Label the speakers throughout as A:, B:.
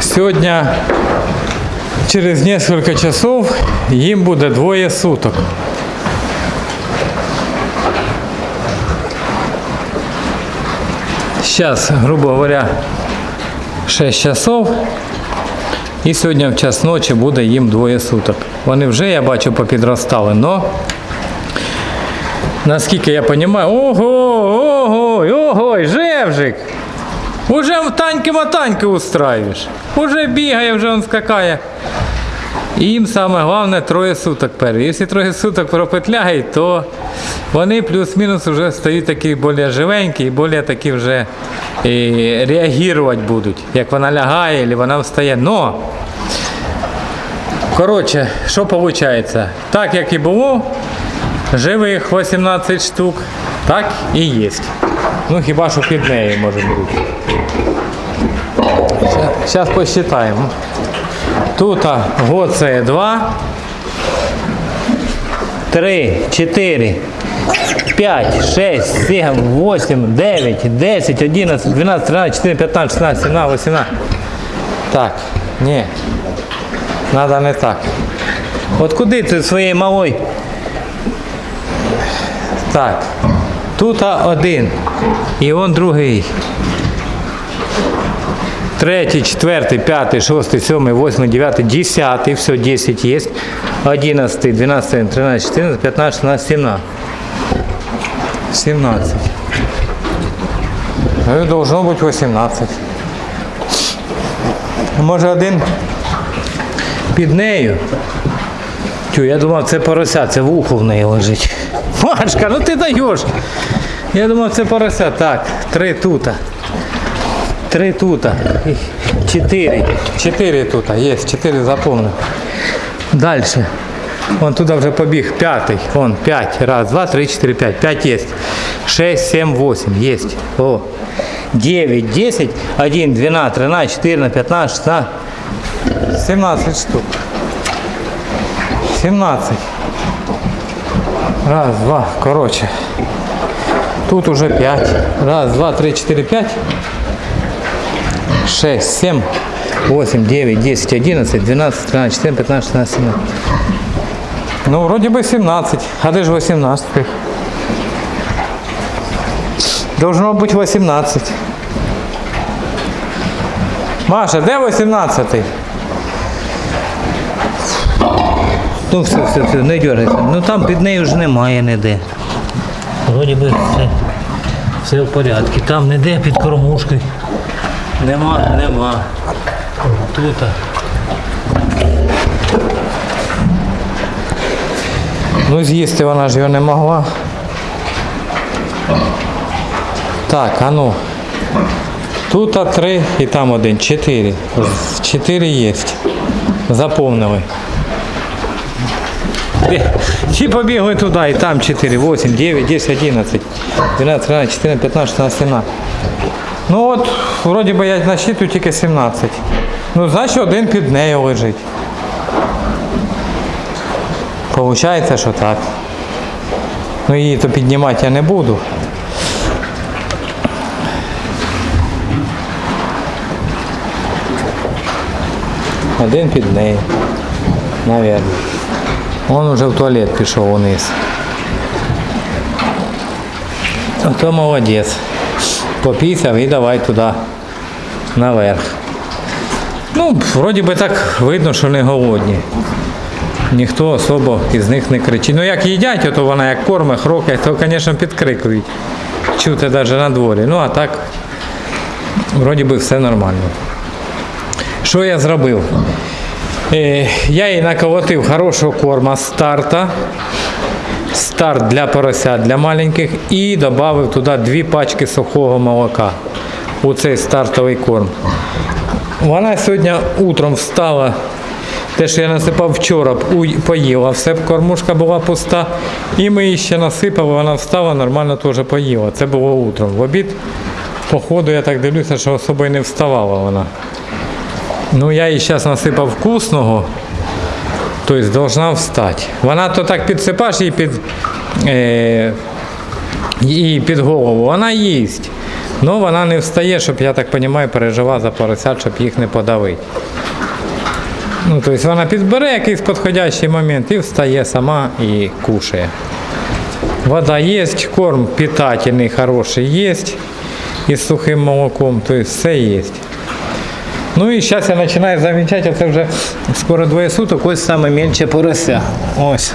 A: Сьогодні через несколько часов їм буде двоє суток. Сейчас, грубо говоря, 6 часов. І сьогодні в час ночі буде їм двоє суток. Вони вже, я бачу, попідростали, но наскільки я розумію, ого, ого, ого, Жевжик! Уже в таньки-мотаньки устраиваешь. Уже бігає, вже он скакає. Їм саме головне троє суток перші. Якщо троє суток пропетляють, то вони плюс-мінус вже стають такі більш живенькі і більш такі вже і, реагувати будуть. Як вона лягає, або вона встає. Но, коротше, що виходить? Так як і було, живих 18 штук, так і є. Ну хіба що під нею може бути. Зараз посчитаємо. Тут гоце 2, 3, 4, 5, 6, 7, 8, 9, 10, 11, 12, 13, 14, 15, 16, 17, 18. Так, ні. Надо не так. От куди ти своєї малої? Так. Тут один. І он другий. Третій, четвертий, п'ятий, шостий, сьомий, восьмий, дев'ятий, десятий. Все, 10 є. Одинадцятий, дванадцятий, тринадцятий, чотирнадцятий, п'ятнадцятий, шістнадцятий, сімнадцятий. 17. Ну, должно бути 18. Може один під нею. Тю, я думав, це порося, це вухо в неї лежить. Машка, ну ти даєш. Я думав, це порося. Так, три тут. Три тут. І Чотири. Чотири тут. Є, чотири заповнив. Далі. Вон туди вже побіг п'ятий. Вон, п'ять. Раз, два, три, чотири, п'ять. П'ять є. Шесть, сім, восемь. Є. О. Дев'ять, десять, один, дванадцять, тринадцять, чотирнадцять, п'ятнадцять, шістнадцять. Сімнадцять штук. Сімнадцять. Раз, два, короче. Тут уже пять. Раз, два, три, четыре, пять. Шесть, семь, восемь, девять, десять, одиннадцать, двенадцать, тринадцать, четырнадцать, пятнадцать, шестнадцать, семнадцать. Ну, вроде бы 17. А де ж 18? Должно быть 18. Маша, де 18? Ну все, все, все, не дергайся. Ну там під нею ж немає ніде. Вроді би все, все в порядку. Там ніде під кормушкою. Нема, нема. Тут. Ну з'їсти вона ж його не могла. Так, а ну. Тут три і там один. Чотири. Чотири є. Заповнили. Всі побігли туди, і там 4, 8, 9, 10, 11, 12, 13, 14, 15, 16, 17. Ну от, вроді би я насчитую тільки 17. Ну, значить один під нею лежить. Получається, що так. Ну її то піднімати я не буду. Один під нею. Наверно. Он уже в туалет пішов униз. Ото молодець. Попісяв і давай туди наверх. Ну, вроді би так видно, що не голодні. Ніхто особо із них не кричить. Ну як їдять, то вона як корме, хрокає, то, звісно, підкрикують. Чути навіть на дворі. Ну а так, вроді би все нормально. Що я зробив? Е, Я їй наколотив хорошого корма старта. Старт для поросят для маленьких і додав туди дві пачки сухого молока у цей стартовий корм. Вона сьогодні утром встала, те, що я насипав вчора, поїла, все кормушка була пуста. І ми її ще насипали, вона встала, нормально теж поїла. Це було утром. В обід, по ходу, я так дивлюся, що особо й не вставала вона. Ну, я їй зараз насипав вкусного, тобто должна встати. Вона то так підсипаєш її під, е, її під голову, вона їсть. Ну, вона не встає, щоб, я так розумію, переживає за поросят, щоб їх не подавити. Ну, тобто вона підбере якийсь підходящий момент і встає сама і кушає. Вода є, корм питательний, хороший є. І з сухим молоком, тобто все є. Ну і зараз я починаю замічати, це вже скоро двоє суток, ось саме менше порося. Ось.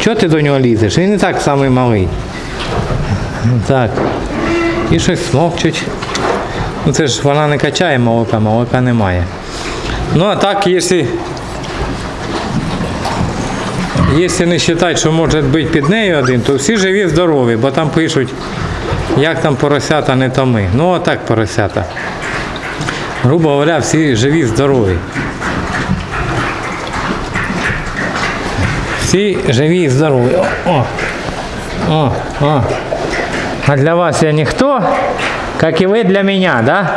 A: Чого ти до нього лізеш? Він і так самий малий. Так. І щось смокчуть. Ну це ж вона не качає молока, молока немає. Ну а так, якщо Якщо не вважати, що може бути під нею один, то всі живі здорові, бо там пишуть, як там поросята не томи. Ну отак поросята. Грубо говоря, всі живі здорові. Всі живі і здорові. О, о, о. А для вас я ніхто, як і ви для мене, да?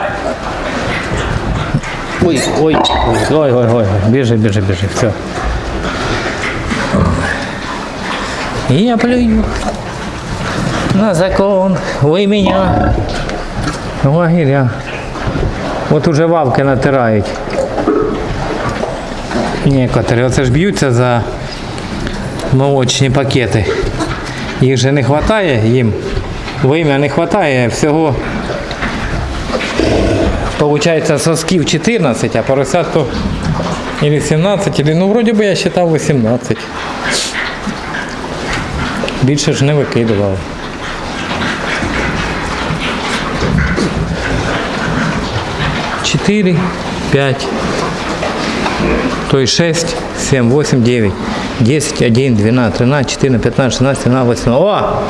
A: Ой, ой, ой, ой, ой, ой, біжи, біжи, біжи, все. И я плюю на закон, вы меня, лагеря. От уже вавки натирають. Некоторі. Оце ж б'ються за молочні пакети. Їх же не вистачає їм. Вим'я не вистачає всього. Получається сосків 14, а поросятку или 17, или, ну вроді би я вважав 18. Більше ж не викидував. Чотири, п'ять, то есть 6, 7, 8, 9, 10, 11, 12, 13, 14, 15, 16, 17, 18. О!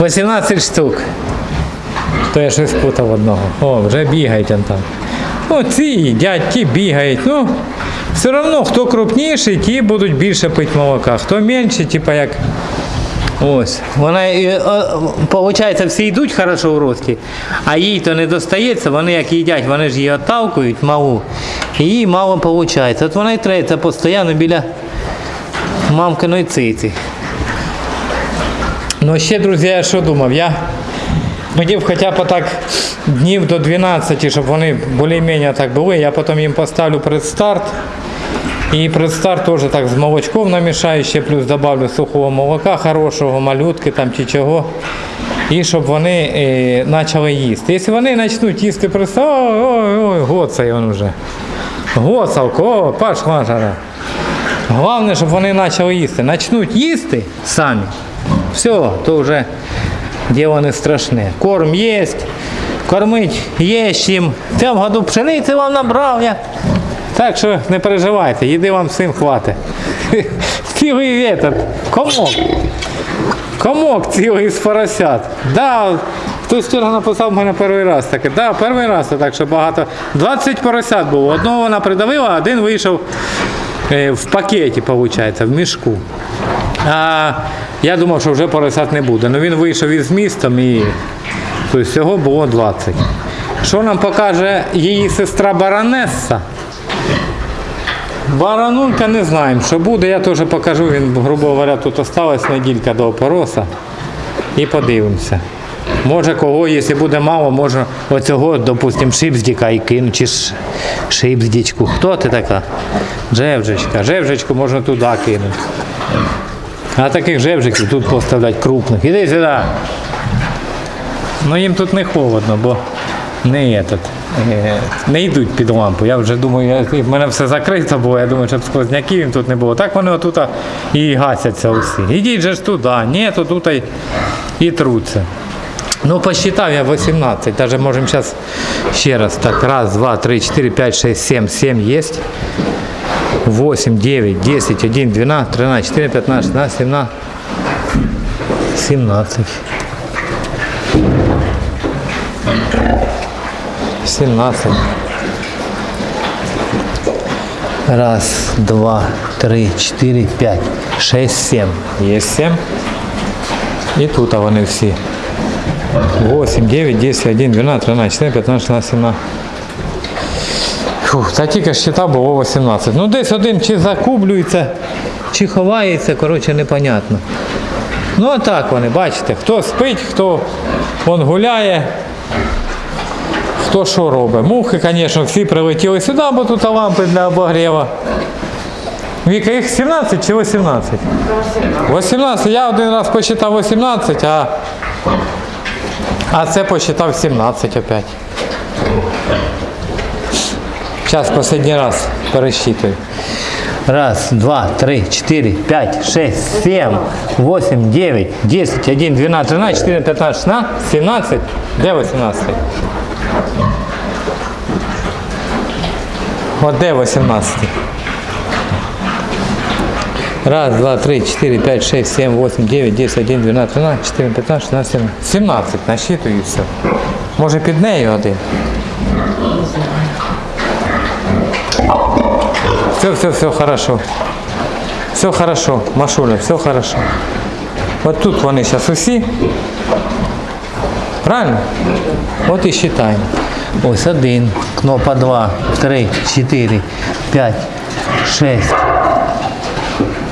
A: 18 штук. То я щось путав одного. О, вже бігають он там. Ну, ці ті бігають. Ну, все одно, хто крупніший, ті будуть більше пити молока. Хто менший, типа як. Ось. Вона, виходить, всі йдуть хорошо в рості, а їй то не достається, вони як їдять, вони ж її отталкують малу, і їй мало виходить. От вона і треться постійно біля мамкиної циці. Ну ще, друзі, я що думав? Я хотів хоча б так днів до 12, щоб вони більш-менш так були. Я потім їм поставлю предстарт. І предстарт теж так з молочком намішаю, ще плюс добавлю сухого молока, хорошого, малютки там чи чого. І щоб вони е, почали їсти. Якщо вони почнуть їсти предстарт, ой, ой, ой, гоцає він вже. Гоцалко, о, пошла жара. Головне, щоб вони почали їсти. Почнуть їсти самі. Все, то вже діло не страшне. Корм є, кормить є чим. В цьому году пшениці вам набрав я. Так що не переживайте, їди вам всім хватить. Цілий этот, комок. Комок цілий з поросят. Да, хтось вчора написав мене перший раз таке. Да, перший раз так що багато. 20 поросят було. Одного вона придавила, а один вийшов е, в пакеті, виходить, в мішку. А я думав, що вже поросят не буде. Ну він вийшов із містом і всього було 20. Що нам покаже її сестра Баронеса? Баранулька не знаємо, що буде, я теж покажу, він, грубо говоря, тут осталась неділька до опороса. І подивимося. Може кого, якщо буде мало, може оцього, допустим, шипздіка і кину, чи шипздічку. Хто ти така? Жевжечка. Жевжечку можна туди кинути. А таких жевжиків тут поставлять крупних. Іди сюди. Ну їм тут не холодно, бо не этот, не йдуть під лампу. Я вже думаю, в мене все закрито було, я думаю, щоб сквозняків їм тут не було. Так вони отут і гасяться усі. Ідіть же ж туди, ні, то тут і, і труться. Ну, посчитав я 18, даже можем сейчас ще раз. Так, раз, два, три, четыре, пять, шесть, семь. Семь есть. 8, 9, 10, 11, 12, 13, 14, 15, 16, 17. 17. 17. Раз, два, три, четыре, пять, шесть, семь. Есть семь. І тут вони всі. 8, 9, 10, 11, 12, 13, 14, 15, 16, 17. Фух, та тільки щита було 18. Ну десь один чи закублюється, чи ховається, коротше, непонятно. Ну а так вони, бачите, хто спить, хто он гуляє, хто що робить. Мухи, звісно, всі прилетіли сюди, бо тут лампи для обогріву. Віка, їх 17 чи 18? 18. Я один раз посчитав 18, а, а це посчитав 17 опять. Сейчас последний раз пересчитываю. Раз, два, три, четыре, пять, шесть, семь, восемь, девять, десять, один, двенадцать, тринадцать, четырнадцать, пятнадцать, шестнадцать, семнадцать. Де 18? От де 18? Раз, два, три, четыре, пять, шесть, семь, восемь, девять, десять, один, двенадцать, тринадцать, четырнадцать, пятнадцать, шестнадцать, семнадцать. 17 насчитую все. Може під нею один? Все, все, все хорошо. Все хорошо, Машуля, все хорошо. От тут вони зараз усі. Правильно? От і считаємо. Ось один, кнопа два, три, чотири, п'ять, шесть,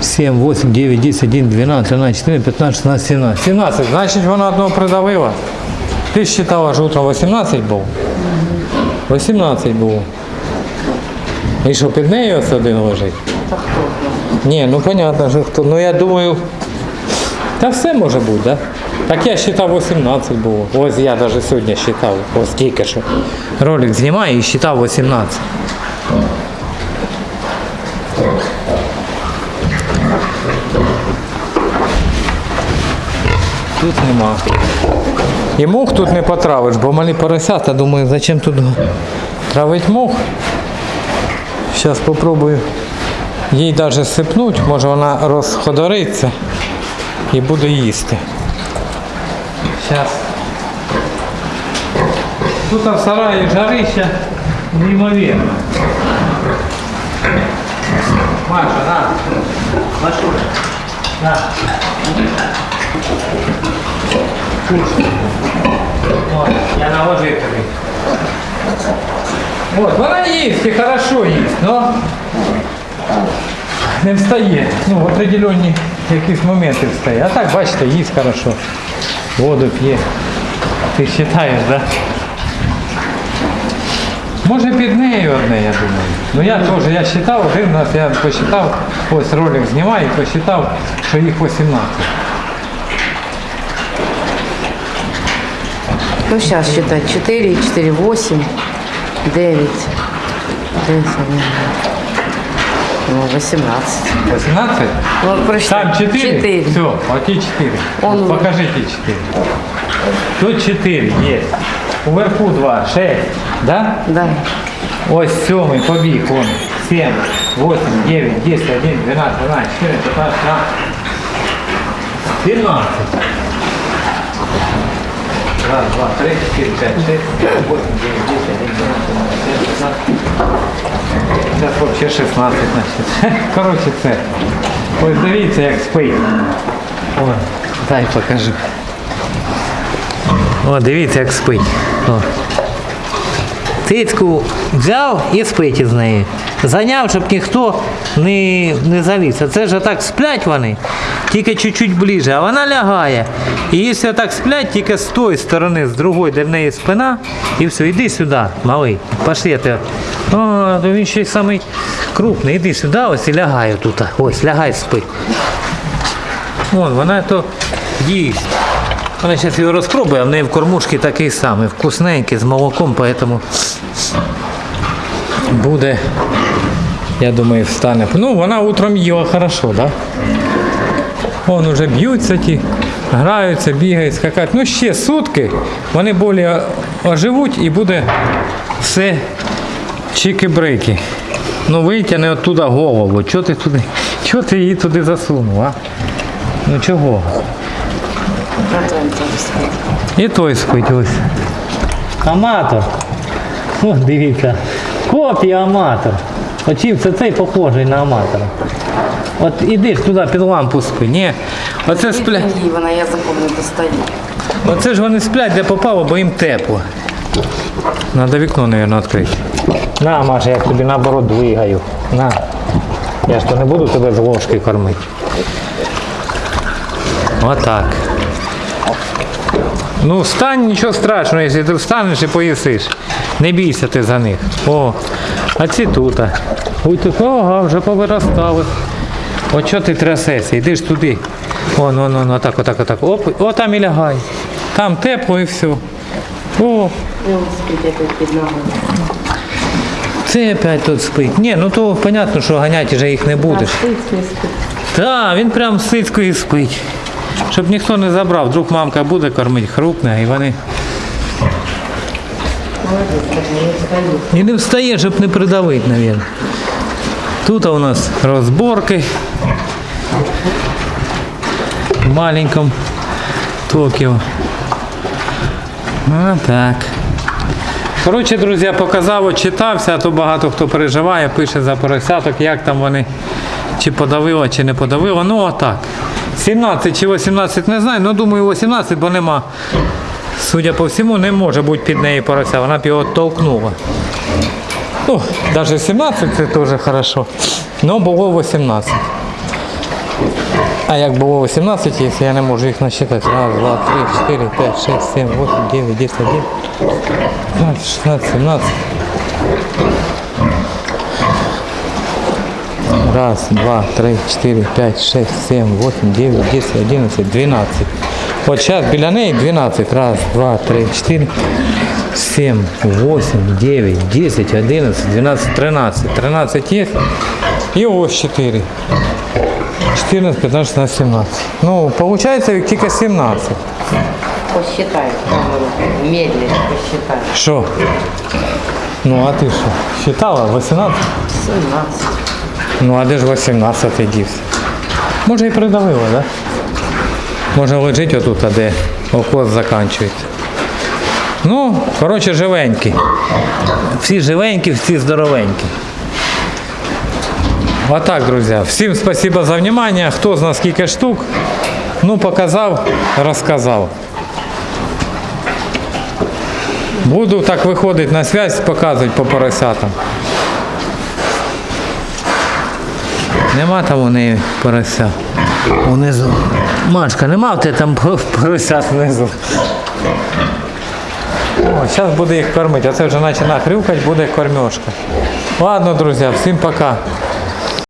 A: сім, восемь, дев'ять, десять, один, дванадцять, тринадцять, чотирнадцять, п'ятнадцять, шістнадцять, сімнадцять. 17, значить вона одного придавила. Ти считала, що утром 18 був? 18 було. І що під нею ось один лежить? Ні, ну понятно, що хто. Ну я думаю. Та все може бути, да? Так я считав 18 було. Ось я навіть сьогодні считав. Ось тільки що. Ролик знімаю і считав 18. Тут нема. І мух тут не потравиш, бо малі поросята, думаю, зачем тут травить мух. Зараз спробую їй навіть сипнуть, може вона розходориться і буде їсти. Зараз. Тут в сараї жарища неймовірно. Маша, на. Машуля. На. Кушай. От, я наложив тобі. От, вона їсть і хорошо їсть, но не встає. Ну, в определенні якісь моменти встає. А так, бачите, їсть хорошо. Воду п'є. Ти вважаєш, да? Може під нею одне, я думаю. Ну я теж, я вважав, один раз я посчитав, ось ролик знімаю посчитав, що їх 18.
B: Ну, сейчас считать. 4, 4, 8, 9, 10, ну, 18.
A: 18?
B: Ну, прочитай.
A: Там 4?
B: 4.
A: Все, оті 4.
B: Он-
A: Покажите 4. Тут 4 есть. Уверху 2, 6. Да?
B: Да.
A: Ось сьомий побіг, он. 7, 8, 9, 10, 1, 12, 12, 14, 15, 16. 17. Раз, два, три, четыре, пять, шесть, семь, восемь, девять, десять, один, двенадцать, тринадцать, Зараз вообще 16, значить. Коротше, це. Ось дивіться, як спить. О, дай покажу. О, дивіться, як спить. О. Цицьку взяв і спить із неї. Зайняв, щоб ніхто не, не заліз. А це ж так сплять вони, тільки чуть-чуть ближче, а вона лягає. І якщо так сплять, тільки з тої сторони, з другої, де в неї спина, і все, іди сюди, малий. Пошли я. О, він ще й самий крупний. Іди сюди, ось і лягає тут. Ось, лягай спи. Вон, вона то їсть. Вона зараз його розпробує, а в неї в кормушці такий самий, вкусненький, з молоком, поэтому буде, я думаю, встане. Ну, вона утром їла хорошо, да? Вон уже б'ються ті, граються, бігають, скакають. Ну, ще сутки, вони більше оживуть і буде все чики-брики. Ну, витягни оттуда голову. Чого ти туди? Чого ти її туди засунув, а? Ну чого?
B: На твоем тоже спит.
A: І той спить ось. Аматор. О, дивіться. Копія аматор. Очів це цей похожий на аматора. От іди ж туди під лампу спи. Ні. Оце спля...
B: И вона языком не достает.
A: Оце ж вони сплять, де попало, бо їм тепло. Надо вікно, мабуть, відкрити. На, Маша, я тобі наоборот двигаю. На. Я ж то не буду тебе з ложки кормити. Отак. Ну, встань, нічого страшного, якщо ти встанеш і поїсиш. Не бійся ти за них. О, а ці тут. Ой, тут, ага, вже повиростали. От що ти трясешся, йди ж туди. О, ну, ну, ну, так, отак, отак. Оп, о, там і лягай. Там тепло і все. О, це опять тут спить. Ні, ну то понятно, що ганяти вже їх не будеш. Так, він прям сицькою спить. Щоб ніхто не забрав, вдруг мамка буде кормити, хрупне, і вони. І не встає, щоб не придавити, мабуть. Тут у нас розборки. В маленькому Токіо. А так. Коротше, друзі, показав, от читався, а то багато хто переживає, пише за поросяток, як там вони, чи подавило, чи не подавило. Ну отак. 17 чи 18 не знаю, ну думаю 18, бо нема. Судя по всьому, не може бути під неї порося, вона б його толкнула. Ну, навіть 17 це теж хорошо. Ну, було 18. А як було 18, якщо я не можу їх насчитати. Раз, два, три, чотири, п'ять, шість, сім, восемь, дев'ять, десять, один, 15, 16, 17. Раз, два, три, чотири, п'ять, шесть, сім, восемь, дев'ять, десять, одинадцять, дванадцять. От зараз біля неї 12. Раз, два, три, чотири, сім, восемь, дев'ять, десять, одинадцять, дванадцять, тринадцять. Тринадцять є. І ось 4. 14, 15, 16, 17. Ну, виходить тільки 17.
B: Посчитай. камеру. Медленно посчитай.
A: Що? Ну, а ти що? Считала? 18?
B: 17.
A: Ну, а де ж 18 дівся? Може і придавило, так? Да? Може лежить отут, а де окос закінчується. Ну, коротше, живенькі. Всі живенькі, всі здоровенькі. Отак, друзі. Всім спасибо за внимание. Хто з нас скільки штук. Ну, показав, розказав. Буду так виходити на связь, показувати по поросятам. Нема там у неї порося. Унизу. Машка, нема в тебе там порося внизу. О, зараз буде їх кормити. А це вже наче нахрюкать буде кормежка. Ладно, друзі, всім пока.